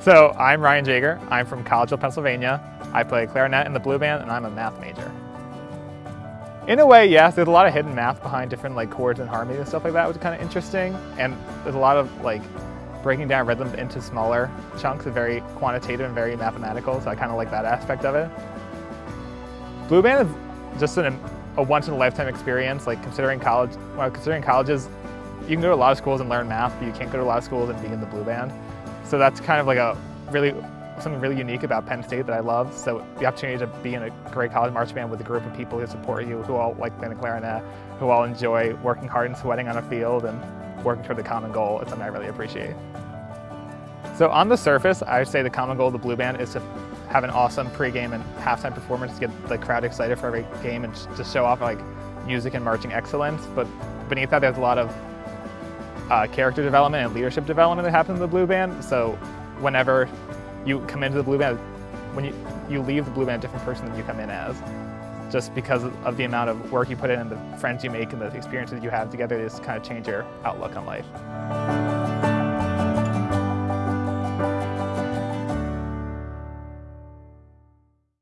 So I'm Ryan Jager. I'm from Collegeville, Pennsylvania. I play clarinet in the blue band and I'm a math major. In a way, yes, there's a lot of hidden math behind different like chords and harmony and stuff like that, which is kind of interesting. And there's a lot of like breaking down rhythm into smaller chunks very quantitative and very mathematical, so I kind of like that aspect of it. Blue band is just an, a once in a lifetime experience, like considering college, well, considering colleges, you can go to a lot of schools and learn math, but you can't go to a lot of schools and be in the blue band. So that's kind of like a really something really unique about Penn State that I love. So the opportunity to be in a great college marching band with a group of people who support you, who all like playing the clarinet, who all enjoy working hard and sweating on a field and working toward the common goal, it's something I really appreciate. So on the surface, I would say the common goal of the Blue Band is to have an awesome pregame and halftime performance to get the crowd excited for every game and to show off like music and marching excellence. But beneath that, there's a lot of uh, character development and leadership development that happens in the Blue Band. So whenever you come into the Blue Band, when you, you leave the Blue Band a different person than you come in as. Just because of the amount of work you put in and the friends you make and the experiences you have together, just kind of change your outlook on life.